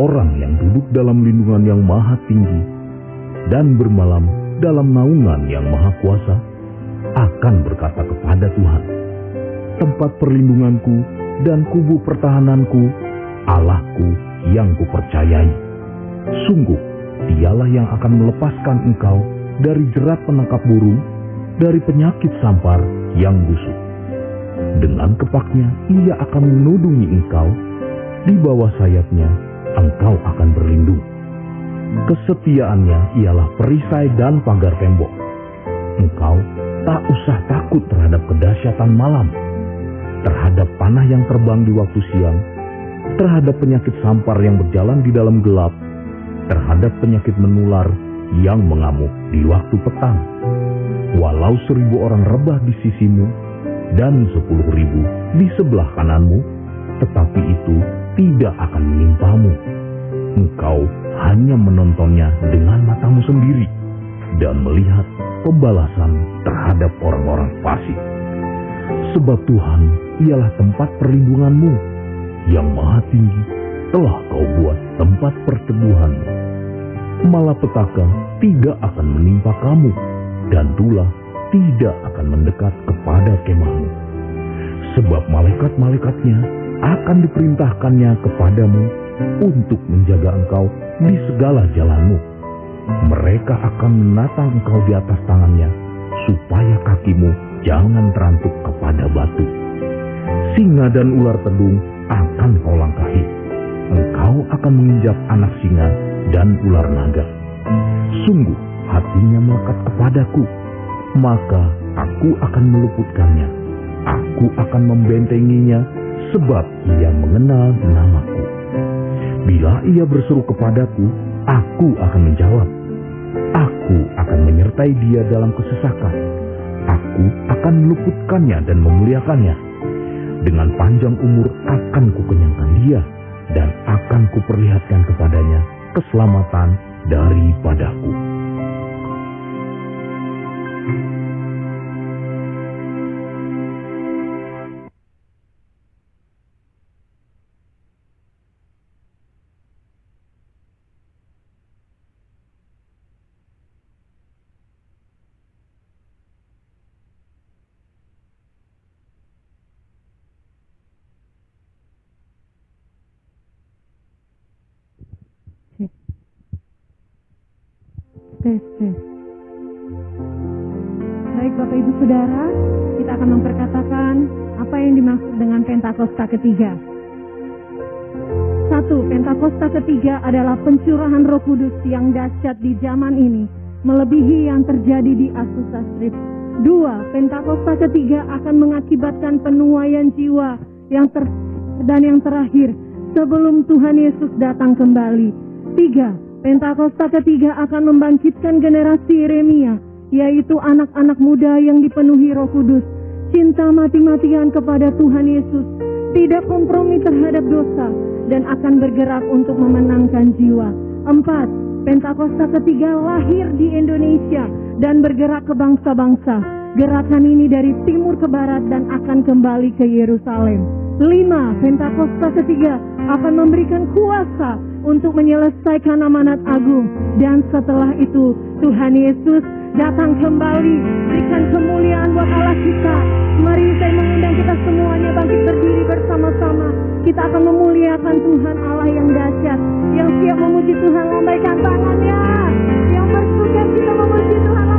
orang yang duduk dalam lindungan yang maha tinggi dan bermalam dalam naungan yang maha kuasa akan berkata kepada Tuhan, tempat perlindunganku dan kubu pertahananku, Allahku yang kupercayai. Sungguh, dialah yang akan melepaskan engkau dari jerat penangkap burung, dari penyakit sampar yang busuk. Dengan kepaknya ia akan menudungi engkau, di bawah sayapnya engkau akan berlindung. Kesetiaannya ialah perisai dan pagar tembok. Engkau tak usah takut terhadap kedahsyatan malam, terhadap panah yang terbang di waktu siang, terhadap penyakit sampar yang berjalan di dalam gelap, terhadap penyakit menular yang mengamuk di waktu petang. Walau seribu orang rebah di sisimu dan sepuluh ribu di sebelah kananmu, tetapi itu tidak akan menimpamu. Engkau hanya menontonnya dengan matamu sendiri dan melihat pembalasan terhadap orang-orang fasik. Sebab Tuhan ialah tempat perlindunganmu yang maha tinggi telah kau buat tempat perteduhanmu. Malapetaka tidak akan menimpa kamu dan tulah tidak akan mendekat kepada kemahmu. Sebab malaikat-malaikatnya akan diperintahkannya kepadamu untuk menjaga engkau di segala jalanmu. Mereka akan menatang engkau di atas tangannya, supaya kakimu jangan terantuk kepada batu. Singa dan ular tedung akan kau langkahi. Engkau akan menginjak anak singa dan ular naga. Sungguh hatinya melekat kepadaku, maka aku akan meluputkannya. Aku akan membentenginya sebab ia mengenal namaku. Bila ia berseru kepadaku, aku akan menjawab. Aku akan menyertai dia dalam kesesakan. Aku akan meluputkannya dan memuliakannya. Dengan panjang umur akan kukenyangkan dia dan akan kuperlihatkan kepadanya keselamatan daripadaku. Ketiga. Satu, Pentakosta ketiga adalah pencurahan roh kudus yang dahsyat di zaman ini, melebihi yang terjadi di Azusa Street. Dua, Pentakosta ketiga akan mengakibatkan penuaian jiwa yang ter dan yang terakhir sebelum Tuhan Yesus datang kembali. Tiga, Pentakosta ketiga akan membangkitkan generasi Yeremia, yaitu anak-anak muda yang dipenuhi roh kudus, cinta mati-matian kepada Tuhan Yesus, tidak kompromi terhadap dosa, dan akan bergerak untuk memenangkan jiwa. Empat, Pentakosta ketiga lahir di Indonesia dan bergerak ke bangsa-bangsa. Gerakan ini dari timur ke barat dan akan kembali ke Yerusalem. Lima, Pentakosta ketiga akan memberikan kuasa untuk menyelesaikan amanat agung. Dan setelah itu Tuhan Yesus datang kembali. Berikan kemuliaan buat Allah kita. Mari saya mengundang kita semuanya bangkit berdiri bersama-sama. Kita akan memuliakan Tuhan Allah yang dahsyat. Yang siap memuji Tuhan lambaikan tangannya. Yang bersuka kita memuji Tuhan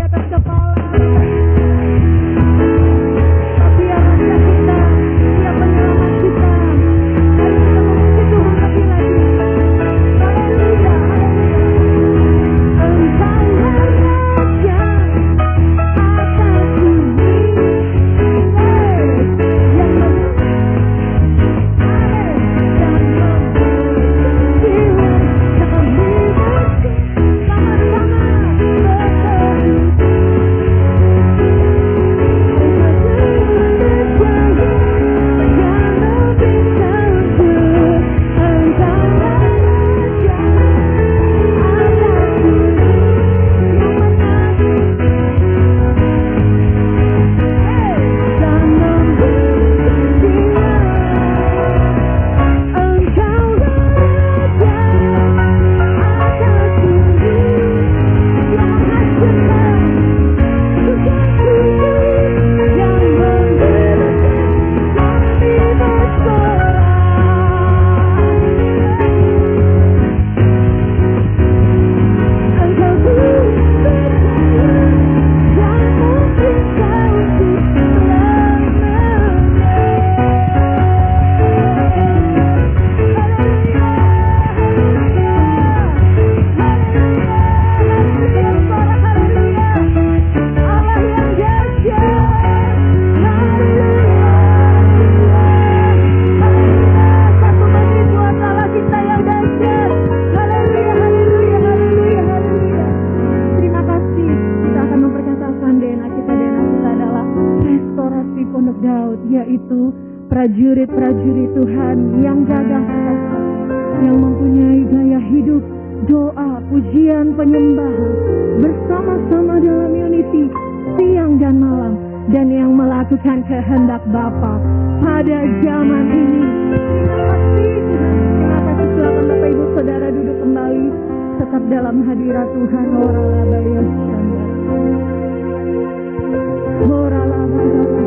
Dia tak kepala. dalam hadirat Tuhan Ora labaya Ora labaya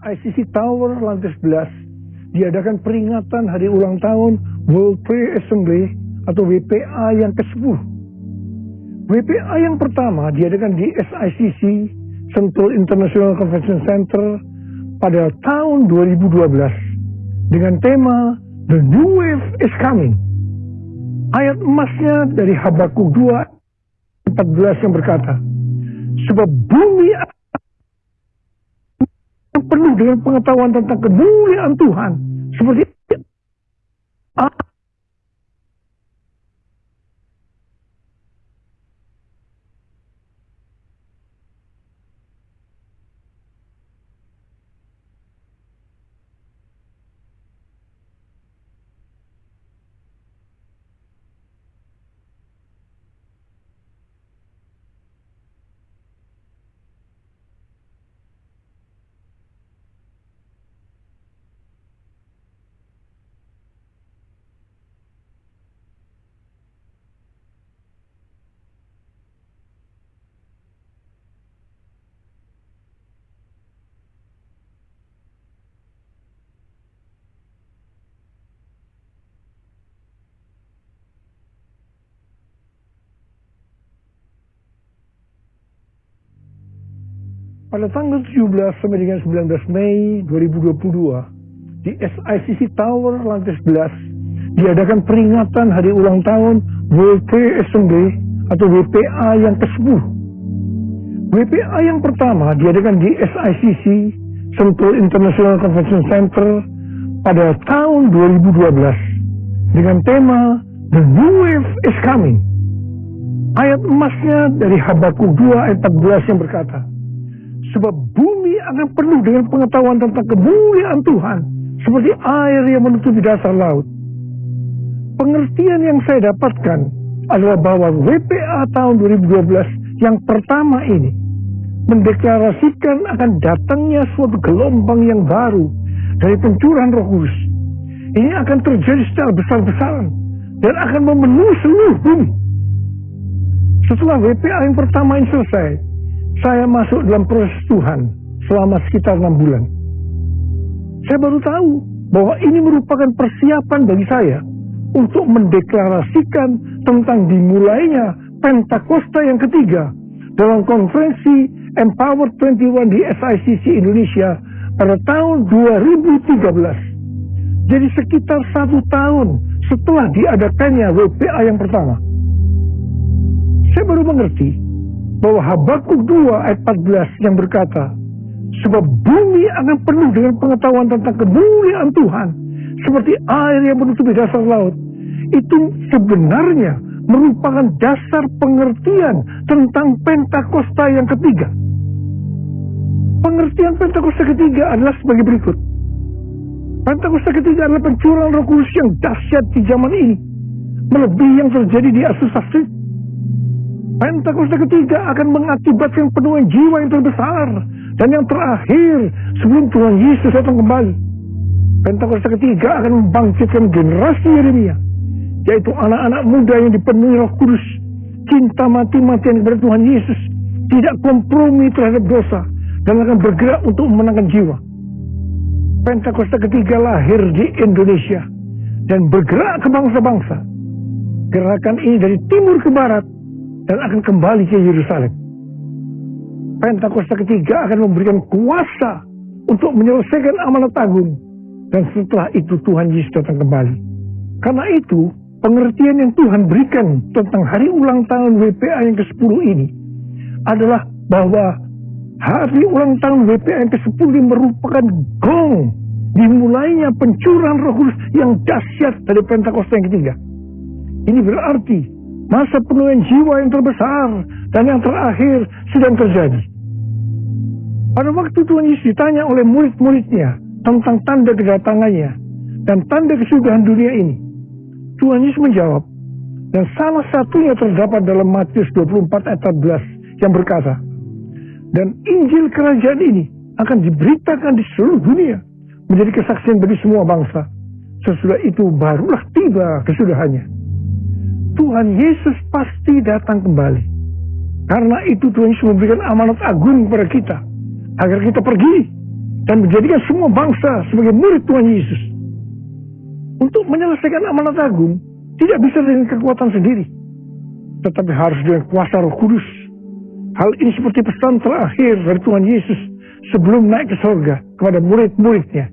SICC Tower lantai 11 diadakan peringatan hari ulang tahun World Prayer Assembly atau WPA yang ke-10. WPA yang pertama diadakan di SICC Sentul International Convention Center pada tahun 2012 dengan tema The New Wave is Coming. Ayat emasnya dari Habakuk 2 14 yang berkata, Sebab bumi penuh dengan pengetahuan tentang kemuliaan Tuhan. Seperti pada tanggal 17 sampai dengan 19 Mei 2022 di SICC Tower lantai 11 diadakan peringatan hari ulang tahun Assembly atau WPA yang ke-10. WPA yang pertama diadakan di SICC Sentul International Convention Center pada tahun 2012 dengan tema The New Wave is Coming. Ayat emasnya dari Habakuk 2 ayat 14 yang berkata, Sebab bumi akan penuh dengan pengetahuan tentang kemuliaan Tuhan. Seperti air yang menutupi dasar laut. Pengertian yang saya dapatkan adalah bahwa WPA tahun 2012 yang pertama ini mendeklarasikan akan datangnya suatu gelombang yang baru dari pencurahan roh kudus. Ini akan terjadi secara besar-besaran dan akan memenuhi seluruh bumi. Setelah WPA yang pertama ini selesai, saya masuk dalam proses Tuhan selama sekitar enam bulan. Saya baru tahu bahwa ini merupakan persiapan bagi saya untuk mendeklarasikan tentang dimulainya Pentakosta yang ketiga dalam konferensi Empower 21 di SICC Indonesia pada tahun 2013. Jadi sekitar satu tahun setelah diadakannya WPA yang pertama. Saya baru mengerti bahwa Habakuk 2 ayat 14 yang berkata, Sebab bumi akan penuh dengan pengetahuan tentang kemuliaan Tuhan, seperti air yang menutupi dasar laut. Itu sebenarnya merupakan dasar pengertian tentang Pentakosta yang ketiga. Pengertian Pentakosta ketiga adalah sebagai berikut. Pentakosta ketiga adalah pencurahan roh kudus yang dahsyat di zaman ini. Melebihi yang terjadi di Asusah Street Pentakosta ketiga akan mengakibatkan penuhan jiwa yang terbesar dan yang terakhir sebelum Tuhan Yesus datang kembali. Pentakosta ketiga akan membangkitkan generasi Yeremia, yaitu anak-anak muda yang dipenuhi Roh Kudus, cinta mati-matian kepada Tuhan Yesus, tidak kompromi terhadap dosa dan akan bergerak untuk memenangkan jiwa. Pentakosta ketiga lahir di Indonesia dan bergerak ke bangsa-bangsa. Gerakan ini dari timur ke barat dan akan kembali ke Yerusalem. Pentakosta ketiga akan memberikan kuasa untuk menyelesaikan amanat agung. Dan setelah itu Tuhan Yesus datang kembali. Karena itu, pengertian yang Tuhan berikan tentang hari ulang tahun WPA yang ke-10 ini adalah bahwa hari ulang tahun WPA yang ke-10 ini merupakan gong dimulainya pencurahan roh kudus yang dahsyat dari Pentakosta yang ketiga. Ini berarti masa penuhan jiwa yang terbesar dan yang terakhir sedang terjadi. Pada waktu Tuhan Yesus ditanya oleh murid-muridnya tentang tanda kedatangannya dan tanda kesudahan dunia ini, Tuhan Yesus menjawab, dan salah satunya terdapat dalam Matius 24 ayat 14 yang berkata, dan Injil kerajaan ini akan diberitakan di seluruh dunia menjadi kesaksian bagi semua bangsa. Sesudah itu barulah tiba kesudahannya. Tuhan Yesus pasti datang kembali. Karena itu Tuhan Yesus memberikan amanat agung kepada kita. Agar kita pergi dan menjadikan semua bangsa sebagai murid Tuhan Yesus. Untuk menyelesaikan amanat agung, tidak bisa dengan kekuatan sendiri. Tetapi harus dengan kuasa roh kudus. Hal ini seperti pesan terakhir dari Tuhan Yesus sebelum naik ke sorga kepada murid-muridnya.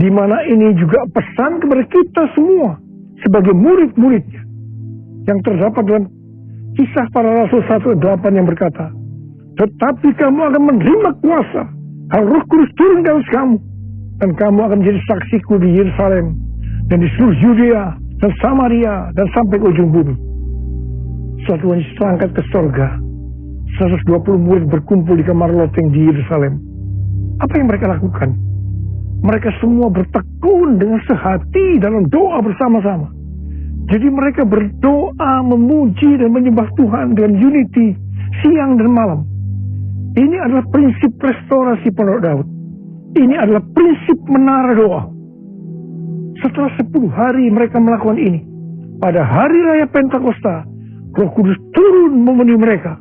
Di mana ini juga pesan kepada kita semua sebagai murid-muridnya. Yang terdapat dalam kisah para rasul 1 8 yang berkata, Tetapi kamu akan menerima kuasa, hal roh kudus turun ke atas kamu, dan kamu akan menjadi saksiku di Yerusalem, dan di seluruh Yudea, dan Samaria, dan sampai ke ujung bumi. Suatu Yesus terangkat ke sorga, 120 murid berkumpul di kamar loteng di Yerusalem. Apa yang mereka lakukan? Mereka semua bertekun dengan sehati dalam doa bersama-sama. Jadi mereka berdoa, memuji dan menyembah Tuhan dengan unity siang dan malam. Ini adalah prinsip restorasi Pondok Daud. Ini adalah prinsip menara doa. Setelah 10 hari mereka melakukan ini. Pada hari raya Pentakosta, Roh Kudus turun memenuhi mereka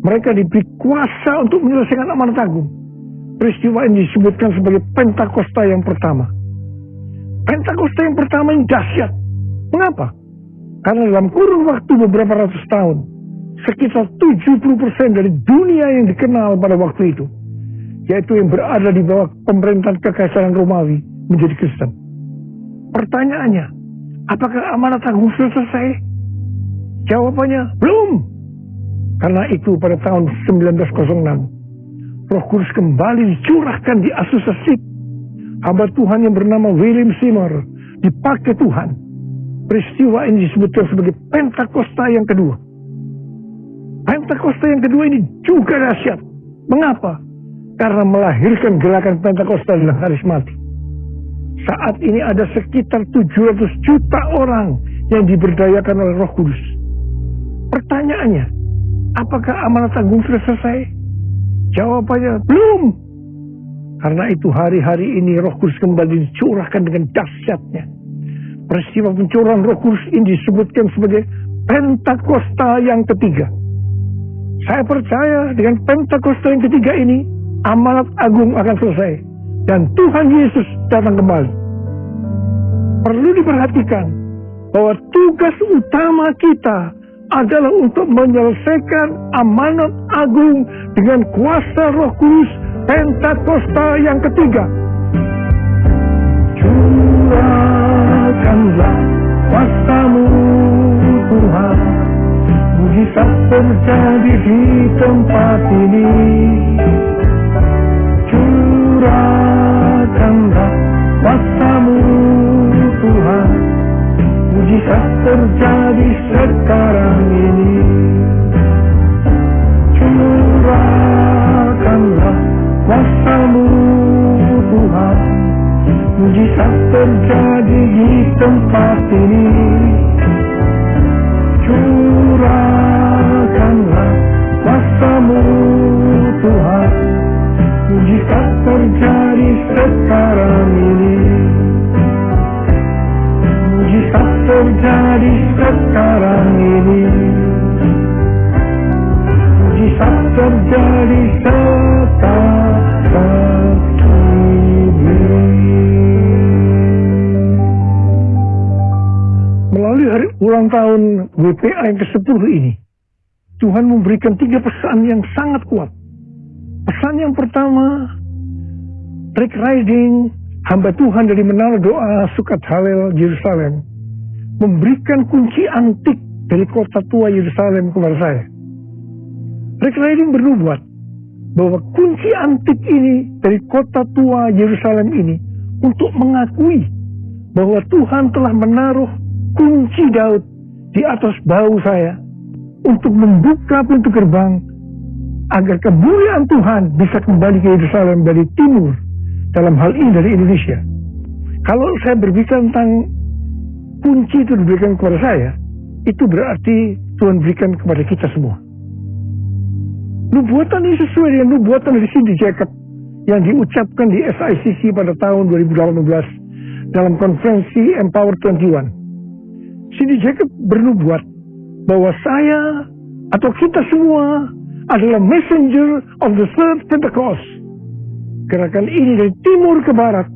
mereka diberi kuasa untuk menyelesaikan amanat agung. Peristiwa ini disebutkan sebagai Pentakosta yang pertama. Pentakosta yang pertama yang dahsyat. Mengapa? Karena dalam kurun waktu beberapa ratus tahun, sekitar 70% dari dunia yang dikenal pada waktu itu, yaitu yang berada di bawah pemerintahan kekaisaran Romawi, menjadi Kristen. Pertanyaannya, apakah amanat agung sudah selesai? Jawabannya, belum. Karena itu pada tahun 1906, Roh Kudus kembali dicurahkan di Street. Hamba Tuhan yang bernama William Seymour dipakai Tuhan. Peristiwa ini disebutkan sebagai Pentakosta yang kedua. Pentakosta yang kedua ini juga dahsyat. Mengapa? Karena melahirkan gerakan Pentakosta dan karismatik. Saat ini ada sekitar 700 juta orang yang diberdayakan oleh Roh Kudus. Pertanyaannya, Apakah amanat agung sudah selesai? Jawabannya belum. Karena itu hari-hari ini roh kudus kembali dicurahkan dengan dahsyatnya. Peristiwa pencurahan roh kudus ini disebutkan sebagai Pentakosta yang ketiga. Saya percaya dengan Pentakosta yang ketiga ini, amanat agung akan selesai. Dan Tuhan Yesus datang kembali. Perlu diperhatikan bahwa tugas utama kita adalah untuk menyelesaikan amanat agung dengan kuasa roh kudus Pentakosta yang ketiga. Curahkanlah kuasamu Tuhan, mujizat terjadi di tempat ini. Curahkanlah kuasamu Tuhan, mujizat terjadi sekarang ini. Curahkanlah kuasamu Tuhan mujizat terjadi di tempat ini. Curahkanlah kuasamu Tuhan. Mujizat terjadi sekarang ini. Mujizat terjadi sekarang ini. Mujizat terjadi sekarang ulang tahun WPA yang ke-10 ini Tuhan memberikan tiga pesan yang sangat kuat Pesan yang pertama Rick Riding hamba Tuhan dari menara doa Sukat Halel Yerusalem memberikan kunci antik dari kota tua Yerusalem kepada saya. Rick Riding bernubuat bahwa kunci antik ini dari kota tua Yerusalem ini untuk mengakui bahwa Tuhan telah menaruh kunci Daud di atas bau saya untuk membuka pintu gerbang agar kemuliaan Tuhan bisa kembali ke Yerusalem dari timur dalam hal ini dari Indonesia. Kalau saya berbicara tentang kunci itu diberikan kepada saya, itu berarti Tuhan berikan kepada kita semua. Nubuatan ini sesuai dengan nubuatan dari Cindy Jacob yang diucapkan di SICC pada tahun 2018 dalam konferensi Empower 21. Cindy Jacob bernubuat bahwa saya atau kita semua adalah messenger of the third Pentecost. Gerakan ini dari timur ke barat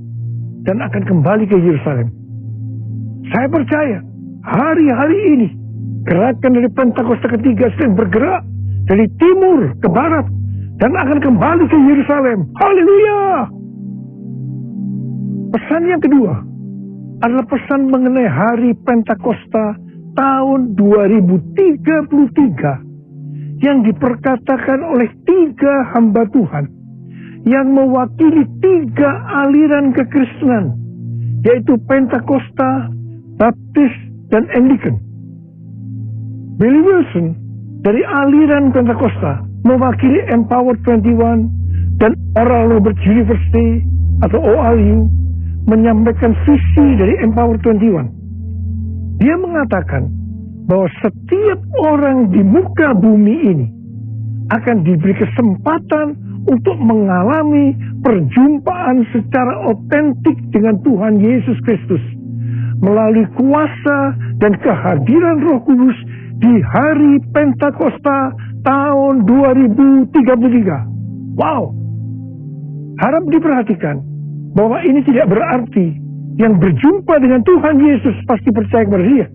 dan akan kembali ke Yerusalem. Saya percaya hari-hari ini gerakan dari Pentakosta ketiga sedang bergerak dari timur ke barat dan akan kembali ke Yerusalem. Haleluya! Pesan yang kedua adalah pesan mengenai hari Pentakosta tahun 2033 yang diperkatakan oleh tiga hamba Tuhan yang mewakili tiga aliran kekristenan yaitu Pentakosta, Baptis, dan Anglican. Billy Wilson dari aliran Pentakosta mewakili Empower 21 dan Oral Roberts University atau ORU menyampaikan visi dari Empower 21. Dia mengatakan bahwa setiap orang di muka bumi ini akan diberi kesempatan untuk mengalami perjumpaan secara otentik dengan Tuhan Yesus Kristus melalui kuasa dan kehadiran Roh Kudus di hari Pentakosta tahun 2033. Wow. Harap diperhatikan bahwa ini tidak berarti yang berjumpa dengan Tuhan Yesus pasti percaya kepada dia.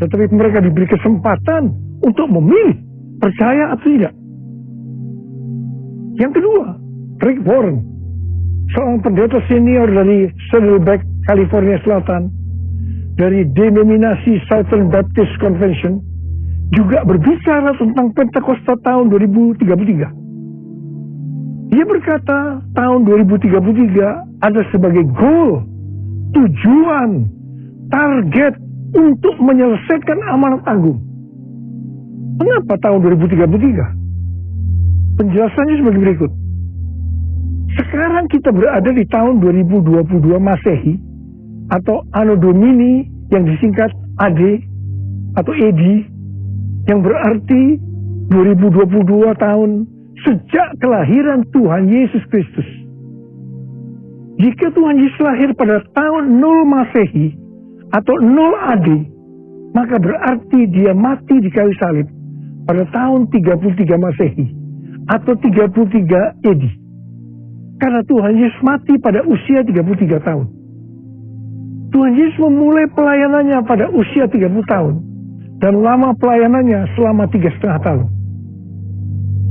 Tetapi mereka diberi kesempatan untuk memilih percaya atau tidak. Yang kedua, Rick Warren, seorang pendeta senior dari Saddleback, California Selatan, dari denominasi Southern Baptist Convention, juga berbicara tentang Pentakosta tahun 2033. Dia berkata tahun 2033 ada sebagai goal, tujuan, target untuk menyelesaikan amanat agung. Mengapa tahun 2033? Penjelasannya sebagai berikut. Sekarang kita berada di tahun 2022 Masehi atau Anno Domini yang disingkat AD atau ED yang berarti 2022 tahun sejak kelahiran Tuhan Yesus Kristus. Jika Tuhan Yesus lahir pada tahun 0 Masehi atau 0 AD, maka berarti dia mati di kayu salib pada tahun 33 Masehi atau 33 AD. Karena Tuhan Yesus mati pada usia 33 tahun. Tuhan Yesus memulai pelayanannya pada usia 30 tahun dan lama pelayanannya selama tiga setengah tahun.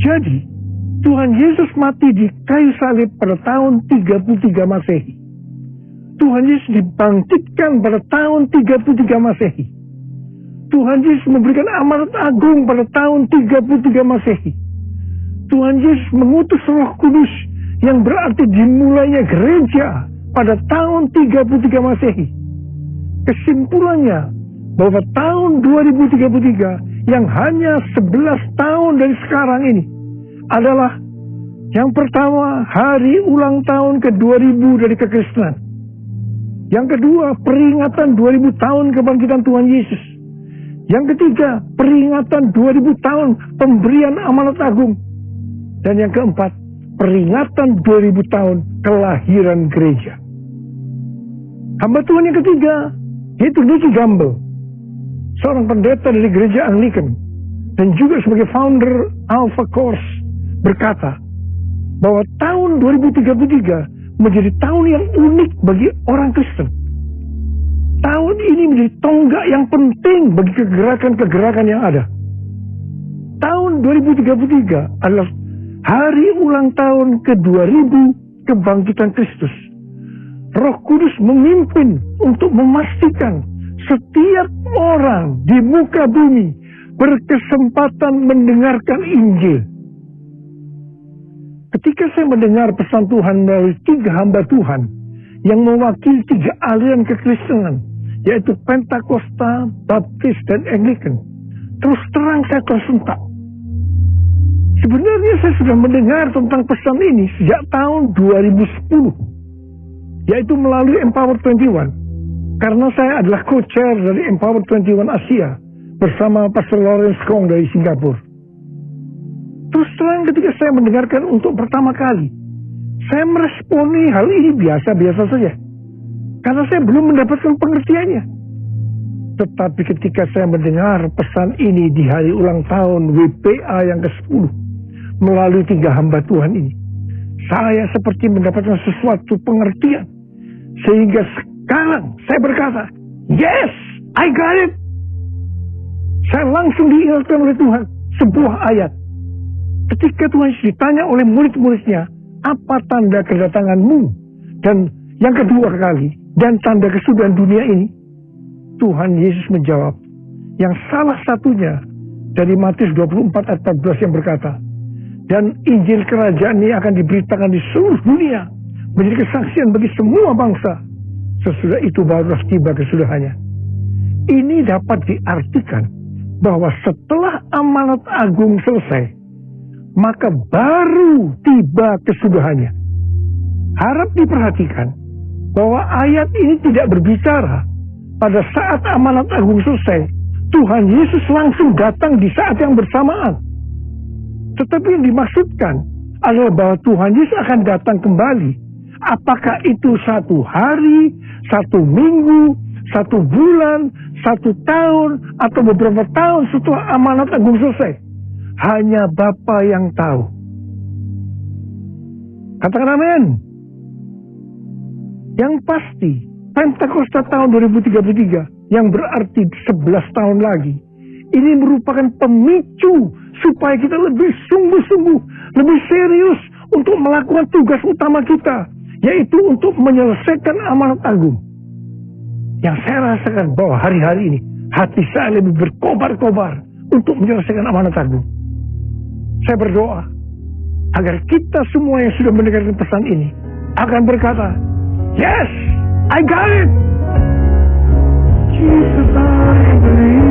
Jadi, Tuhan Yesus mati di kayu salib pada tahun 33 Masehi. Tuhan Yesus dibangkitkan pada tahun 33 Masehi. Tuhan Yesus memberikan amanat agung pada tahun 33 Masehi. Tuhan Yesus mengutus Roh Kudus yang berarti dimulainya gereja pada tahun 33 Masehi. Kesimpulannya, bahwa tahun 2033 yang hanya 11 tahun dari sekarang ini adalah yang pertama hari ulang tahun ke-2000 dari kekristenan. Yang kedua peringatan 2000 tahun kebangkitan Tuhan Yesus. Yang ketiga peringatan 2000 tahun pemberian amanat agung. Dan yang keempat peringatan 2000 tahun kelahiran gereja. Hamba Tuhan yang ketiga yaitu Nicky Gamble seorang pendeta dari gereja Anglican dan juga sebagai founder Alpha Course berkata bahwa tahun 2033 menjadi tahun yang unik bagi orang Kristen. Tahun ini menjadi tonggak yang penting bagi kegerakan-kegerakan yang ada. Tahun 2033 adalah hari ulang tahun ke-2000 kebangkitan Kristus. Roh Kudus memimpin untuk memastikan setiap orang di muka bumi berkesempatan mendengarkan Injil. Ketika saya mendengar pesan Tuhan melalui tiga hamba Tuhan yang mewakili tiga aliran kekristenan, yaitu Pentakosta, Baptis, dan Anglican, terus terang saya tersentak. Sebenarnya saya sudah mendengar tentang pesan ini sejak tahun 2010, yaitu melalui Empower 21 Karena saya adalah co-chair dari Empower 21 Asia bersama Pastor Lawrence Kong dari Singapura. Terus terang ketika saya mendengarkan untuk pertama kali, saya meresponi hal ini biasa-biasa saja. Karena saya belum mendapatkan pengertiannya. Tetapi ketika saya mendengar pesan ini di hari ulang tahun WPA yang ke-10 melalui tiga hamba Tuhan ini, saya seperti mendapatkan sesuatu pengertian. Sehingga sekarang saya berkata, yes, I got it. Saya langsung diingatkan oleh Tuhan sebuah ayat. Ketika Tuhan Yesus ditanya oleh murid-muridnya, apa tanda kedatanganmu? Dan yang kedua kali, dan tanda kesudahan dunia ini, Tuhan Yesus menjawab, yang salah satunya dari Matius 24 ayat 14 yang berkata, dan Injil kerajaan ini akan diberitakan di seluruh dunia, menjadi kesaksian bagi semua bangsa. Sesudah itu baru tiba kesudahannya. Ini dapat diartikan bahwa setelah amanat agung selesai, maka baru tiba kesudahannya. Harap diperhatikan bahwa ayat ini tidak berbicara pada saat amanat agung selesai, Tuhan Yesus langsung datang di saat yang bersamaan. Tetapi yang dimaksudkan adalah bahwa Tuhan Yesus akan datang kembali Apakah itu satu hari, satu minggu, satu bulan, satu tahun, atau beberapa tahun setelah amanat agung selesai? Hanya Bapa yang tahu. Katakan amin. Yang pasti, Pentakosta tahun 2033 yang berarti 11 tahun lagi. Ini merupakan pemicu supaya kita lebih sungguh-sungguh, lebih serius untuk melakukan tugas utama kita, yaitu untuk menyelesaikan amanat agung. Yang saya rasakan bahwa hari-hari ini hati saya lebih berkobar-kobar untuk menyelesaikan amanat agung. Saya berdoa agar kita semua yang sudah mendengarkan pesan ini akan berkata, Yes, I got it. Jesus, I believe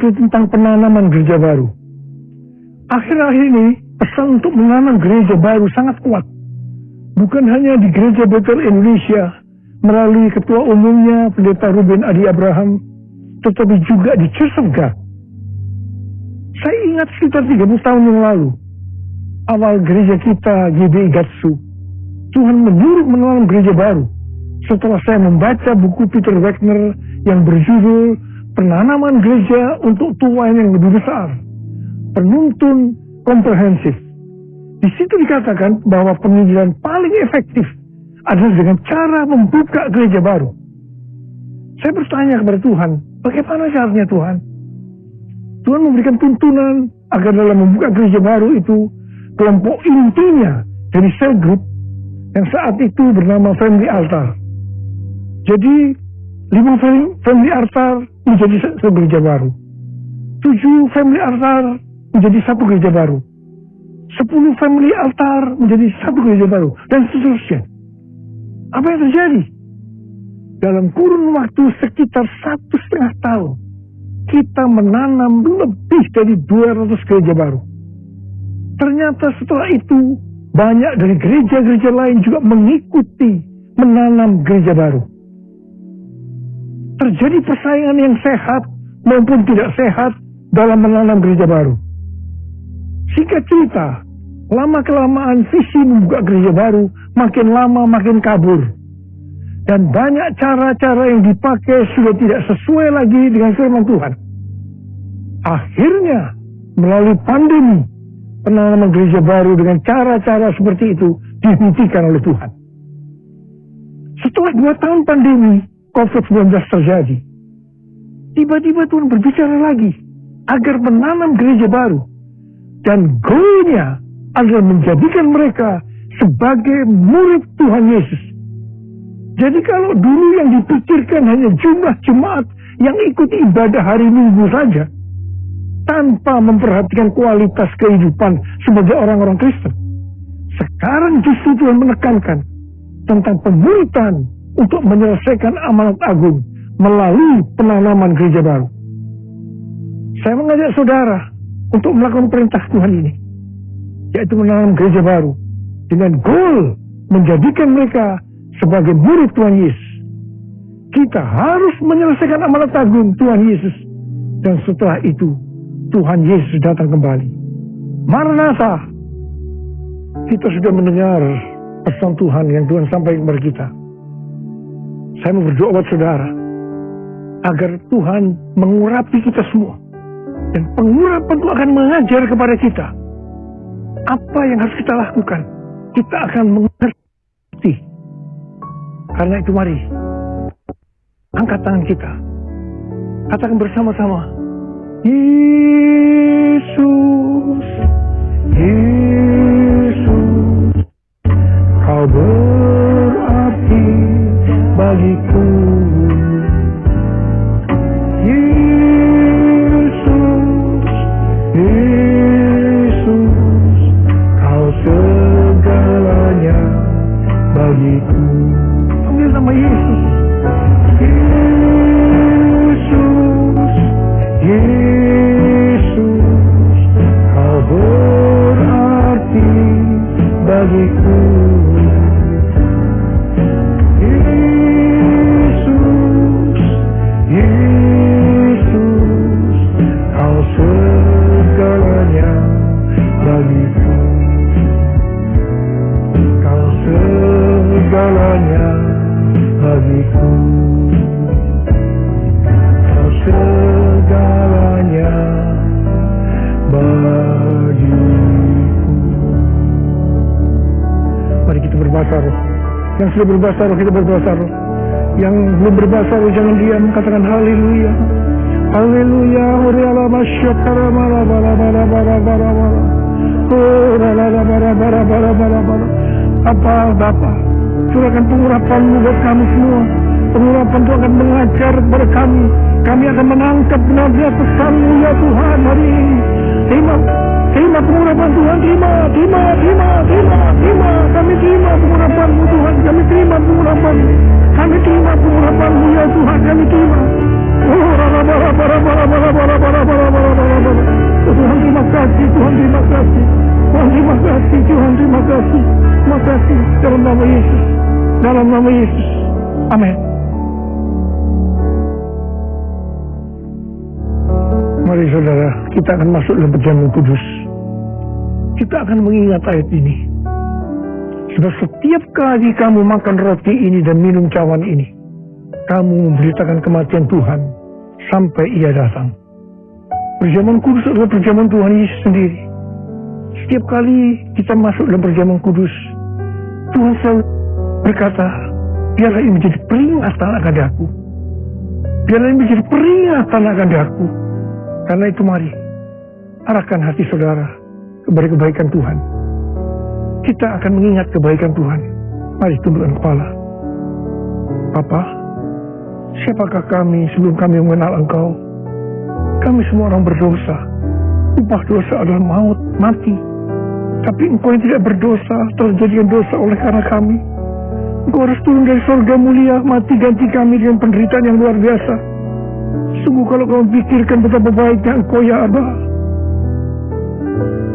yaitu tentang penanaman gereja baru. Akhir-akhir ini pesan untuk menanam gereja baru sangat kuat. Bukan hanya di gereja Betel Indonesia melalui ketua umumnya pendeta Ruben Adi Abraham, tetapi juga di Church. Saya ingat sekitar 30 tahun yang lalu, awal gereja kita GBI Gatsu, Tuhan menyuruh menanam gereja baru. Setelah saya membaca buku Peter Wagner yang berjudul penanaman gereja untuk tuan yang lebih besar, penuntun komprehensif. Di situ dikatakan bahwa penginjilan paling efektif adalah dengan cara membuka gereja baru. Saya bertanya kepada Tuhan, bagaimana caranya Tuhan? Tuhan memberikan tuntunan agar dalam membuka gereja baru itu kelompok intinya dari sel group yang saat itu bernama Family Altar. Jadi lima family altar menjadi satu gereja baru. Tujuh family altar menjadi satu gereja baru. Sepuluh family altar menjadi satu gereja baru. Dan seterusnya. Apa yang terjadi? Dalam kurun waktu sekitar satu setengah tahun. kita menanam lebih dari 200 gereja baru. Ternyata setelah itu banyak dari gereja-gereja lain juga mengikuti menanam gereja baru. Terjadi persaingan yang sehat maupun tidak sehat dalam menanam gereja baru. Singkat cerita, lama-kelamaan visi membuka gereja baru makin lama makin kabur. Dan banyak cara-cara yang dipakai sudah tidak sesuai lagi dengan firman Tuhan. Akhirnya, melalui pandemi, penanaman gereja baru dengan cara-cara seperti itu dihentikan oleh Tuhan. Setelah dua tahun pandemi COVID-19 terjadi, tiba-tiba Tuhan berbicara lagi agar menanam gereja baru. Dan goalnya adalah menjadikan mereka sebagai murid Tuhan Yesus. Jadi kalau dulu yang dipikirkan hanya jumlah jemaat yang ikut ibadah hari Minggu saja, tanpa memperhatikan kualitas kehidupan sebagai orang-orang Kristen. Sekarang justru Tuhan menekankan tentang pemuritan untuk menyelesaikan amanat agung melalui penanaman gereja baru. Saya mengajak saudara untuk melakukan perintah Tuhan ini, yaitu menanam gereja baru dengan goal menjadikan mereka sebagai murid Tuhan Yesus. Kita harus menyelesaikan amanat agung Tuhan Yesus dan setelah itu Tuhan Yesus datang kembali. Maranatha. Kita sudah mendengar pesan Tuhan yang Tuhan sampaikan kepada kita. Saya mau berdoa buat saudara agar Tuhan mengurapi kita semua. Dan pengurapan itu akan mengajar kepada kita apa yang harus kita lakukan. Kita akan mengerti. Karena itu mari angkat tangan kita. Katakan bersama-sama. Yesus, Yesus, kau berarti ಸಾಗಿತು sudah berbuat kita berbuat. Yang belum berbahasa roh, jangan diam, katakan haleluya. Haleluya, hurriala masyakara mara, para mara, para mara, para mara, para mara, para mara, para Apa, Bapak, curahkan pengurapanmu buat kami semua. Pengurapan itu akan mengajar kepada kami. Kami akan menangkap benar-benar pesanmu ya Tuhan hari ini. Terima kasih terima pengurapan Tuhan. Terima, terima, terima, terima, terima. Kami terima pengurapanmu Tuhan. Kami terima pengurapanmu. Kami terima pengurapanmu ya Tuhan. Kami terima. Oh, rara bara bara bara bara bara bara bara bara bara. Tuhan terima kasih, Tuhan terima kasih. Tuhan terima kasih, Tuhan terima kasih. Terima kasih dalam nama Yesus. Dalam nama Yesus. Amin. Mari saudara, kita akan masuk dalam perjamuan kudus. Kita akan mengingat ayat ini. Sebab setiap kali kamu makan roti ini dan minum cawan ini, kamu memberitakan kematian Tuhan sampai ia datang. Perjamuan kudus adalah perjamuan Tuhan Yesus sendiri. Setiap kali kita masuk dalam perjamuan kudus, Tuhan selalu berkata, biarlah ini menjadi peringatan akan aku. Biarlah ini menjadi peringatan akan aku. Karena itu mari, arahkan hati saudara kepada kebaikan Tuhan. Kita akan mengingat kebaikan Tuhan. Mari tundukkan kepala. Papa, siapakah kami sebelum kami mengenal Engkau? Kami semua orang berdosa. Upah dosa adalah maut, mati. Tapi Engkau yang tidak berdosa telah jadikan dosa oleh karena kami. Engkau harus turun dari surga mulia, mati ganti kami dengan penderitaan yang luar biasa. Sungguh Sungguh kalau kau pikirkan betapa baiknya engkau ya Abah.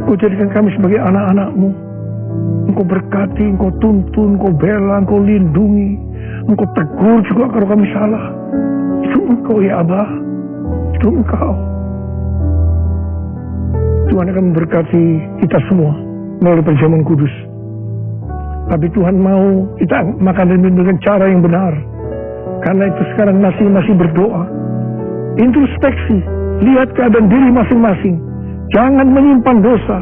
Kau jadikan kami sebagai anak-anakmu. Engkau berkati, engkau tuntun, engkau bela, engkau lindungi. Engkau tegur juga kalau kami salah. Itu engkau ya Abah. Itu engkau. Tuhan akan memberkati kita semua melalui perjamuan kudus. Tapi Tuhan mau kita makan dan minum dengan cara yang benar. Karena itu sekarang masing-masing berdoa. Introspeksi. Lihat keadaan diri masing-masing. Jangan menyimpan dosa.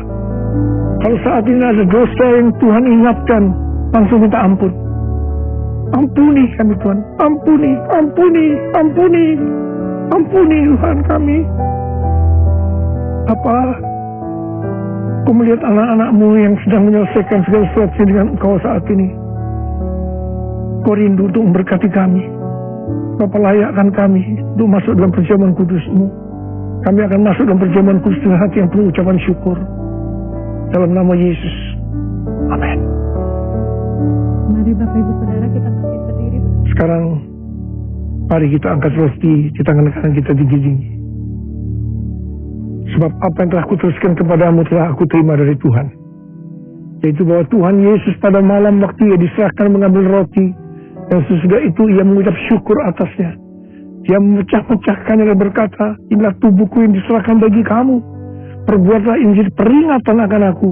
Kalau saat ini ada dosa yang Tuhan ingatkan, langsung minta ampun. Ampuni kami Tuhan. Ampuni, ampuni, ampuni. Ampuni Tuhan kami. Apa Kau melihat anak-anakmu yang sedang menyelesaikan segala sesuatu dengan engkau saat ini. Kau rindu untuk memberkati kami. Bapak layakkan kami untuk masuk dalam perjamuan kudusmu. Kami akan masuk dalam perjamuan kudus dengan hati yang penuh ucapan syukur. Dalam nama Yesus. Amin. Mari Bapak Ibu Saudara kita masih berdiri. Sekarang mari kita angkat roti di tangan kanan kita digiging. Sebab apa yang telah kuteruskan kepadamu telah aku terima dari Tuhan. Yaitu bahwa Tuhan Yesus pada malam waktu ia diserahkan mengambil roti. Dan sesudah itu ia mengucap syukur atasnya. Dia memecah-mecahkannya dan berkata, inilah tubuhku yang diserahkan bagi kamu. Perbuatlah jadi peringatan akan aku.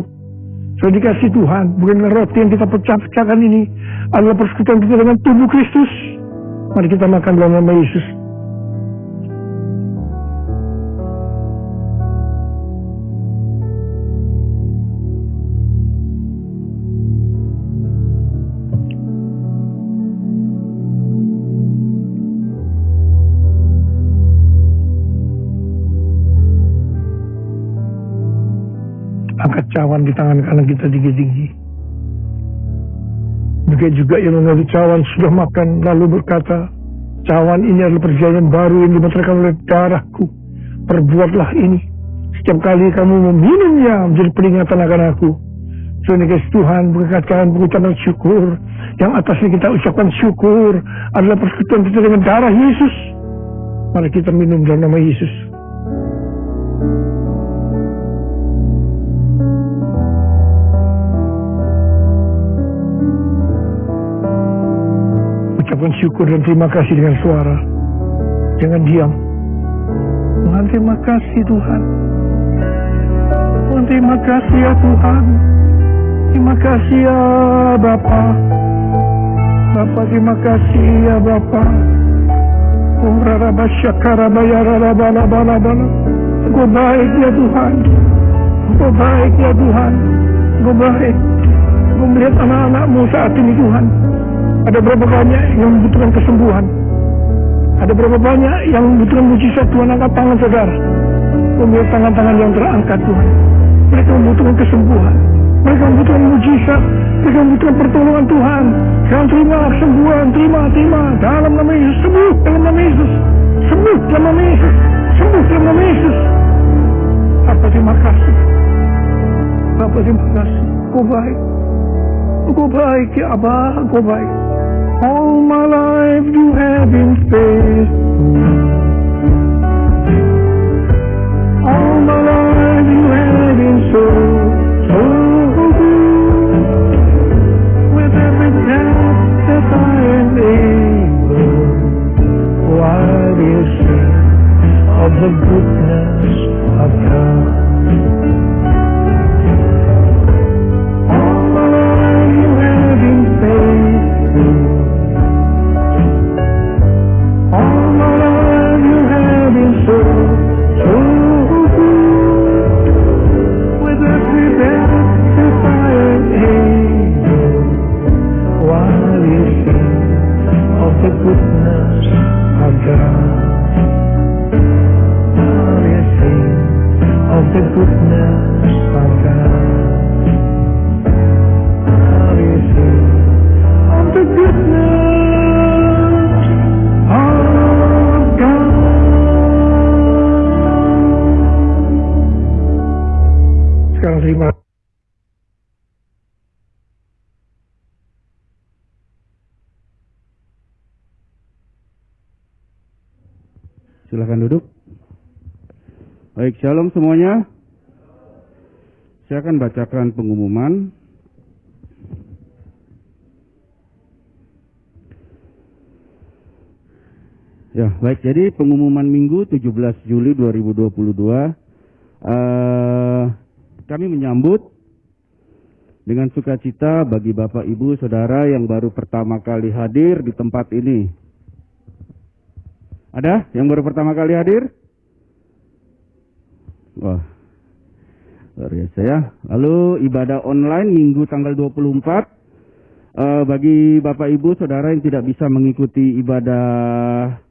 Sudah dikasih Tuhan, bukanlah roti yang kita pecah-pecahkan ini adalah persekutuan kita dengan tubuh Kristus. Mari kita makan dalam nama Yesus. Cawan di tangan kanan kita tinggi-tinggi. Begitu juga yang mengambil cawan sudah makan lalu berkata, cawan ini adalah perjanjian baru yang dibenarkan oleh darahku. Perbuatlah ini. Setiap kali kamu meminumnya menjadi peringatan akan aku. Sehingga kasih Tuhan berkatakan pengucapan syukur. Yang atasnya kita ucapkan syukur adalah persekutuan kita dengan darah Yesus. Mari kita minum dalam nama Yesus. Ucapkan syukur dan terima kasih dengan suara. Jangan diam. Tuhan terima kasih Tuhan. Tuhan terima kasih ya Tuhan. Terima kasih ya Bapa. Bapa terima kasih ya Bapa. Engkau baik ya Tuhan. Engkau baik ya Tuhan. Engkau baik. Engkau melihat anak-anakmu saat ini Tuhan. Ada berapa banyak yang membutuhkan kesembuhan? Ada berapa banyak yang membutuhkan mujizat Tuhan angkat tangan saudara. Melihat tangan-tangan yang terangkat Tuhan. Mereka membutuhkan kesembuhan. Mereka membutuhkan mujizat. Mereka membutuhkan pertolongan Tuhan. Jangan terima kesembuhan. Terima, terima. Dalam nama Yesus. Sembuh dalam nama Yesus. Sembuh dalam nama Yesus. Sembuh dalam nama Yesus. Apa terima kasih. Bapak terima kasih. Kau baik. Kau baik ya Abah. Kau baik. Life you have. All my life you have been so, so good. With every breath that I am able, oh, I will sing of the goodness of God. Silahkan duduk. Baik, shalom semuanya. Saya akan bacakan pengumuman. Ya, baik. Jadi pengumuman Minggu 17 Juli 2022 eh, kami menyambut dengan sukacita bagi Bapak Ibu Saudara yang baru pertama kali hadir di tempat ini. Ada yang baru pertama kali hadir? Wah, luar biasa ya. Lalu ibadah online Minggu tanggal 24 eh, bagi Bapak Ibu Saudara yang tidak bisa mengikuti ibadah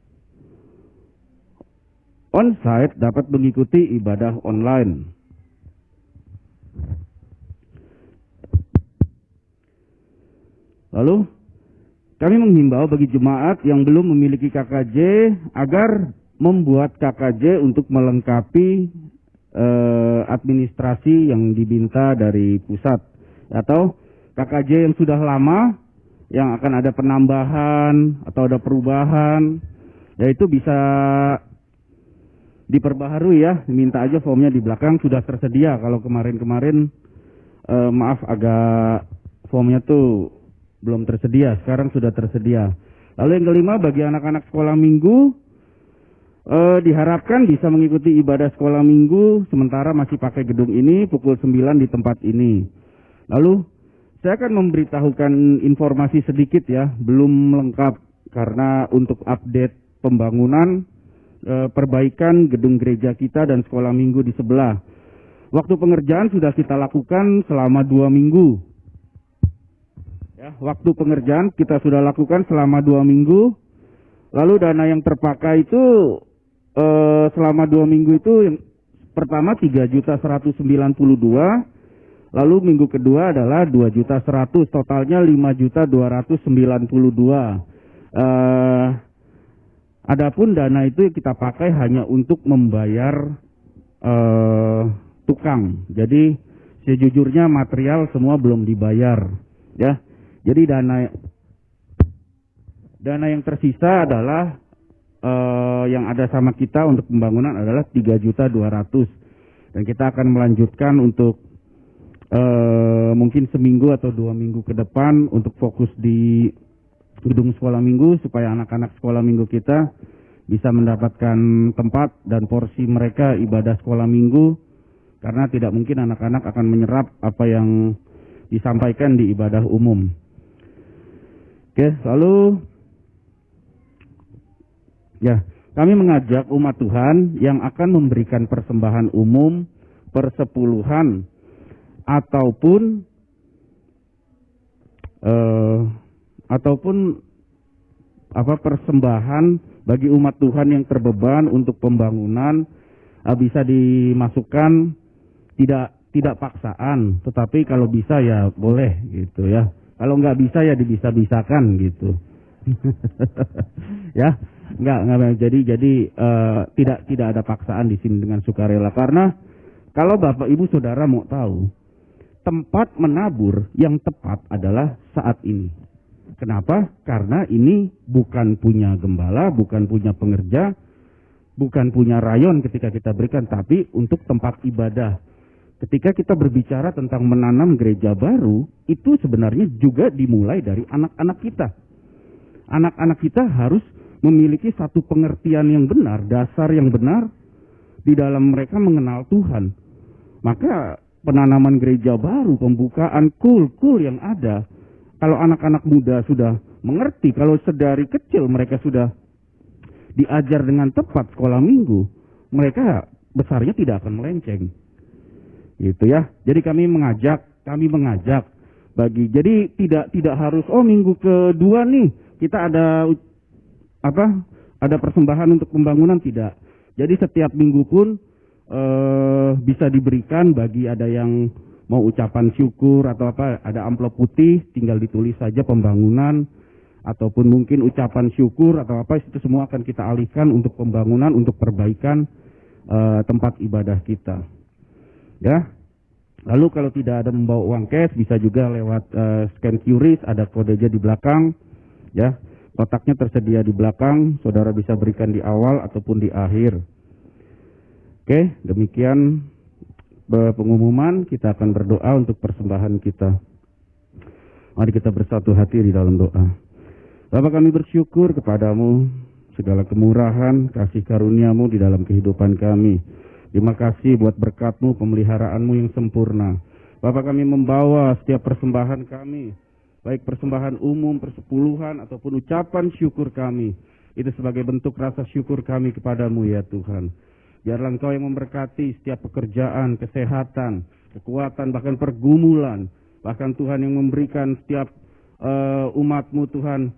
on-site dapat mengikuti ibadah online. Lalu kami menghimbau bagi jemaat yang belum memiliki KKJ agar membuat KKJ untuk melengkapi eh, administrasi yang diminta dari pusat. Atau KKJ yang sudah lama yang akan ada penambahan atau ada perubahan yaitu bisa diperbaharui ya. Minta aja formnya di belakang sudah tersedia. Kalau kemarin-kemarin eh, maaf agak formnya tuh belum tersedia. Sekarang sudah tersedia. Lalu yang kelima bagi anak-anak sekolah minggu eh, diharapkan bisa mengikuti ibadah sekolah minggu sementara masih pakai gedung ini pukul 9 di tempat ini lalu saya akan memberitahukan informasi sedikit ya belum lengkap karena untuk update pembangunan eh, perbaikan gedung gereja kita dan sekolah minggu di sebelah. Waktu pengerjaan sudah kita lakukan selama dua minggu. Ya, waktu pengerjaan kita sudah lakukan selama dua minggu. Lalu dana yang terpakai itu eh, selama dua minggu itu yang pertama tiga juta seratus sembilan puluh dua. Lalu minggu kedua adalah dua juta seratus, totalnya lima juta dua ratus sembilan puluh dua. Eh, Adapun dana itu kita pakai hanya untuk membayar eh, tukang. Jadi sejujurnya material semua belum dibayar, ya. Jadi dana dana yang tersisa adalah eh, yang ada sama kita untuk pembangunan adalah tiga juta dua ratus dan kita akan melanjutkan untuk eh, mungkin seminggu atau dua minggu ke depan untuk fokus di gedung sekolah minggu supaya anak-anak sekolah minggu kita bisa mendapatkan tempat dan porsi mereka ibadah sekolah minggu karena tidak mungkin anak-anak akan menyerap apa yang disampaikan di ibadah umum. Oke, lalu ya, kami mengajak umat Tuhan yang akan memberikan persembahan umum, persepuluhan ataupun eh, ataupun apa persembahan bagi umat Tuhan yang terbeban untuk pembangunan uh, bisa dimasukkan tidak tidak paksaan, tetapi kalau bisa ya boleh gitu ya. Kalau nggak bisa ya dibisa-bisakan gitu. ya, nggak nggak jadi jadi uh, tidak tidak ada paksaan di sini dengan sukarela karena kalau bapak ibu saudara mau tahu tempat menabur yang tepat adalah saat ini. Kenapa? Karena ini bukan punya gembala, bukan punya pengerja, bukan punya rayon ketika kita berikan, tapi untuk tempat ibadah. Ketika kita berbicara tentang menanam gereja baru, itu sebenarnya juga dimulai dari anak-anak kita. Anak-anak kita harus memiliki satu pengertian yang benar, dasar yang benar di dalam mereka mengenal Tuhan. Maka penanaman gereja baru, pembukaan kul-kul yang ada, kalau anak-anak muda sudah mengerti, kalau sedari kecil mereka sudah diajar dengan tepat sekolah minggu, mereka besarnya tidak akan melenceng. Gitu ya. Jadi kami mengajak, kami mengajak bagi jadi tidak tidak harus oh minggu kedua nih kita ada apa? Ada persembahan untuk pembangunan tidak. Jadi setiap minggu pun eh, bisa diberikan bagi ada yang mau ucapan syukur atau apa, ada amplop putih, tinggal ditulis saja pembangunan, ataupun mungkin ucapan syukur atau apa, itu semua akan kita alihkan untuk pembangunan, untuk perbaikan uh, tempat ibadah kita. Ya, lalu kalau tidak ada membawa uang cash, bisa juga lewat uh, scan QRIS, ada kodenya di belakang. Ya, Kotaknya tersedia di belakang, saudara bisa berikan di awal ataupun di akhir. Oke, demikian pengumuman, kita akan berdoa untuk persembahan kita. Mari kita bersatu hati di dalam doa. Bapak kami bersyukur kepadamu segala kemurahan, kasih karuniamu di dalam kehidupan kami. Terima kasih buat berkatmu, pemeliharaanmu yang sempurna. Bapak kami membawa setiap persembahan kami baik persembahan umum, persepuluhan, ataupun ucapan syukur kami. Itu sebagai bentuk rasa syukur kami kepadamu ya Tuhan. Biarlah Engkau yang memberkati setiap pekerjaan, kesehatan, kekuatan, bahkan pergumulan. Bahkan Tuhan yang memberikan setiap uh, umatmu Tuhan,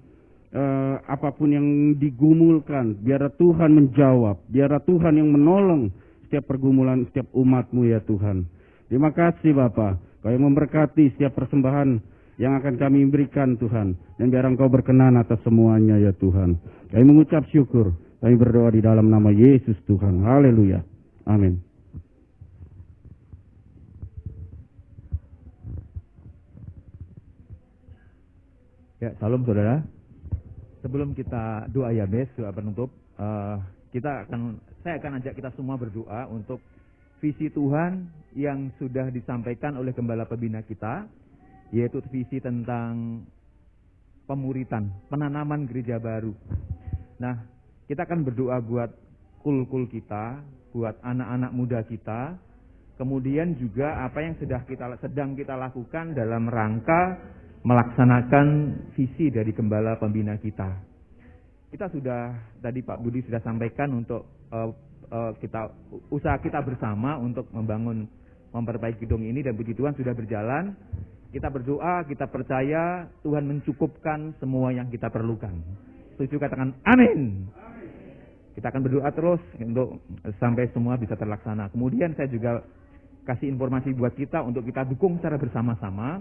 uh, apa pun yang digumulkan, biarlah Tuhan menjawab, biarlah Tuhan yang menolong setiap pergumulan, setiap umatmu ya Tuhan. Terima kasih Bapak, Kau yang memberkati setiap persembahan yang akan kami berikan Tuhan. Dan biar Engkau berkenan atas semuanya ya Tuhan. Kami mengucap syukur. Kami berdoa di dalam nama Yesus Tuhan. Haleluya. Amin. Ya, salam saudara. Sebelum kita doa ya bes, doa penutup, uh, kita akan, saya akan ajak kita semua berdoa untuk visi Tuhan yang sudah disampaikan oleh gembala pembina kita yaitu visi tentang pemuritan, penanaman gereja baru. Nah, kita akan berdoa buat kul-kul kita, buat anak-anak muda kita, kemudian juga apa yang sudah kita sedang kita lakukan dalam rangka melaksanakan visi dari gembala pembina kita. Kita sudah tadi Pak Budi sudah sampaikan untuk uh, uh, kita usaha kita bersama untuk membangun memperbaiki gedung ini dan puji Tuhan sudah berjalan. Kita berdoa, kita percaya Tuhan mencukupkan semua yang kita perlukan. Setuju katakan amin. Kita akan berdoa terus untuk sampai semua bisa terlaksana. Kemudian saya juga kasih informasi buat kita untuk kita dukung secara bersama-sama.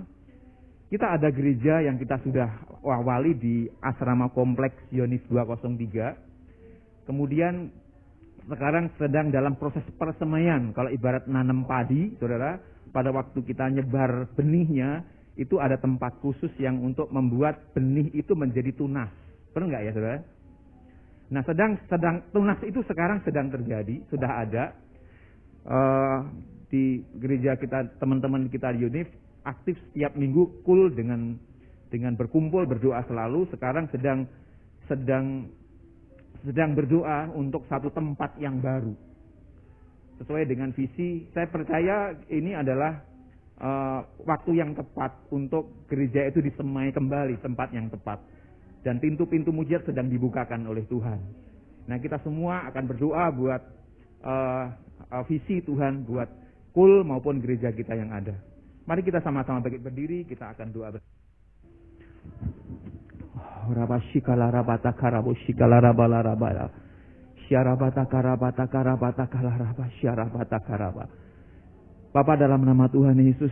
Kita ada gereja yang kita sudah awali di asrama kompleks Yonis 203. Kemudian sekarang sedang dalam proses persemaian. Kalau ibarat nanam padi, saudara, pada waktu kita nyebar benihnya, itu ada tempat khusus yang untuk membuat benih itu menjadi tunas. Pernah nggak ya saudara? Nah sedang sedang tunas itu sekarang sedang terjadi, sudah ada uh, di gereja kita teman-teman kita di Unif aktif setiap minggu kul dengan dengan berkumpul berdoa selalu. Sekarang sedang sedang sedang berdoa untuk satu tempat yang baru sesuai dengan visi. Saya percaya ini adalah uh, waktu yang tepat untuk gereja itu disemai kembali tempat yang tepat. Dan pintu-pintu mujizat sedang dibukakan oleh Tuhan. Nah kita semua akan berdoa buat uh, uh, visi Tuhan, buat kul maupun gereja kita yang ada. Mari kita sama-sama berdiri, kita akan doa bersama. Rabashikala rabala rabala. Syarabata karabata karabata syarabata karaba. Bapak dalam nama Tuhan Yesus,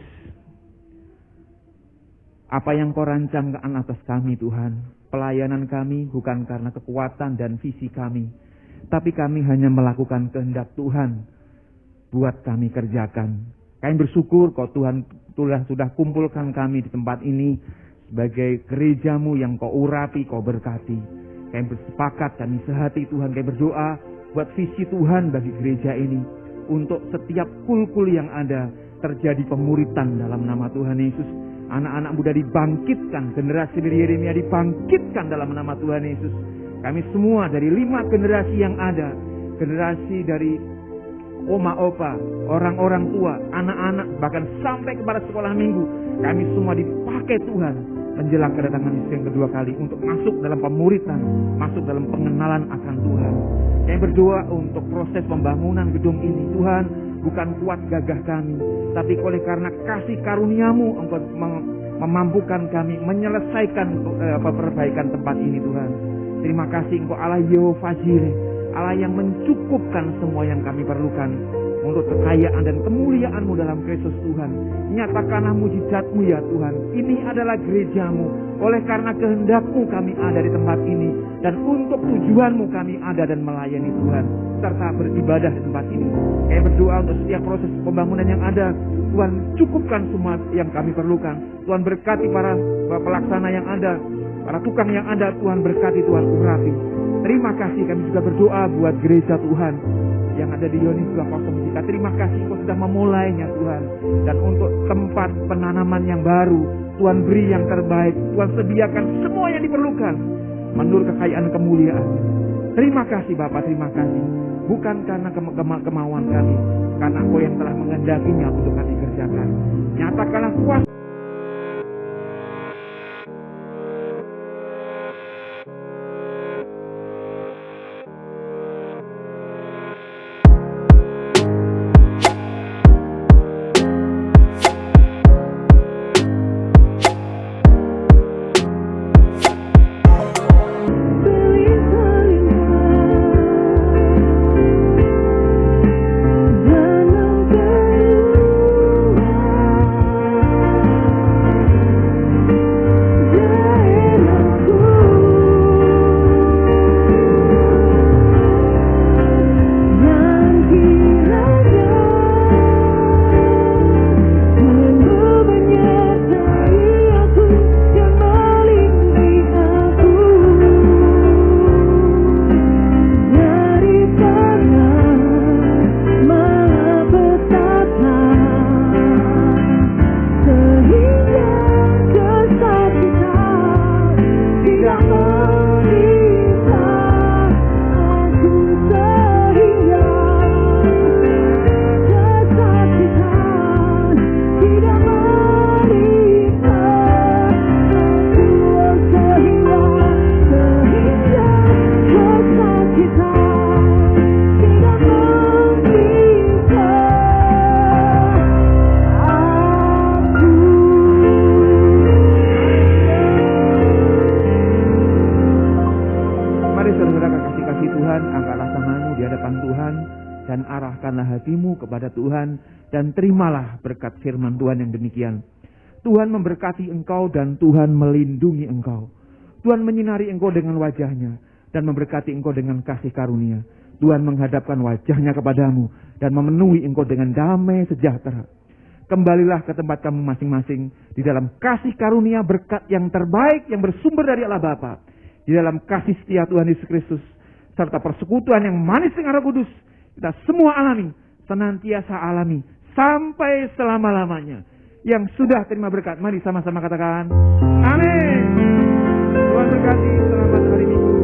apa yang kau rancangkan atas kami Tuhan, pelayanan kami bukan karena kekuatan dan visi kami, tapi kami hanya melakukan kehendak Tuhan buat kami kerjakan. Kami bersyukur kau Tuhan Tuhan sudah kumpulkan kami di tempat ini sebagai gerejamu yang kau urapi, kau berkati. Kami bersepakat, kami sehati Tuhan, kami berdoa buat visi Tuhan bagi gereja ini. Untuk setiap kul-kul yang ada terjadi pemuritan dalam nama Tuhan Yesus. Anak-anak muda dibangkitkan, generasi dari Yeremia dibangkitkan dalam nama Tuhan Yesus. Kami semua dari lima generasi yang ada, generasi dari oma opa, orang-orang tua, anak-anak, bahkan sampai kepada sekolah minggu, kami semua dipakai Tuhan menjelang kedatangan Yesus yang kedua kali untuk masuk dalam pemuritan, masuk dalam pengenalan akan Tuhan. Kami berdoa untuk proses pembangunan gedung ini. Tuhan, bukan kuat gagah kami, tapi oleh karena kasih karuniamu Engkau memampukan kami menyelesaikan eh, perbaikan tempat ini Tuhan. Terima kasih Engkau Allah Yehova Jireh, Allah yang mencukupkan semua yang kami perlukan untuk kekayaan dan kemuliaanmu dalam Kristus Tuhan. Nyatakanlah mujizatmu ya Tuhan. Ini adalah gerejamu. Oleh karena kehendakmu kami ada di tempat ini. Dan untuk tujuanmu kami ada dan melayani Tuhan. Serta beribadah di tempat ini. Kami berdoa untuk setiap proses pembangunan yang ada. Tuhan cukupkan semua yang kami perlukan. Tuhan berkati para pelaksana yang ada Para tukang yang ada Tuhan berkati, Tuhan urapi. Terima kasih kami juga berdoa buat gereja Tuhan yang ada di Yonis 203. Terima kasih Engkau sudah memulainya Tuhan. Dan untuk tempat penanaman yang baru, Tuhan beri yang terbaik. Tuhan sediakan semua yang diperlukan. Menurut kekayaan kemuliaan. Terima kasih Bapak, terima kasih. Bukan karena kema kema kemauan kami. Karena Engkau yang telah mengendakinya untuk kami kerjakan. Nyatakanlah kuasa demikian. Tuhan memberkati engkau dan Tuhan melindungi engkau. Tuhan menyinari engkau dengan wajahnya dan memberkati engkau dengan kasih karunia. Tuhan menghadapkan wajahnya kepadamu dan memenuhi engkau dengan damai sejahtera. Kembalilah ke tempat kamu masing-masing di dalam kasih karunia berkat yang terbaik yang bersumber dari Allah Bapa. Di dalam kasih setia Tuhan Yesus Kristus serta persekutuan yang manis dengan Roh Kudus. Kita semua alami, senantiasa alami sampai selama-lamanya yang sudah terima berkat. Mari sama-sama katakan. Amin. Tuhan berkati selamat hari Minggu.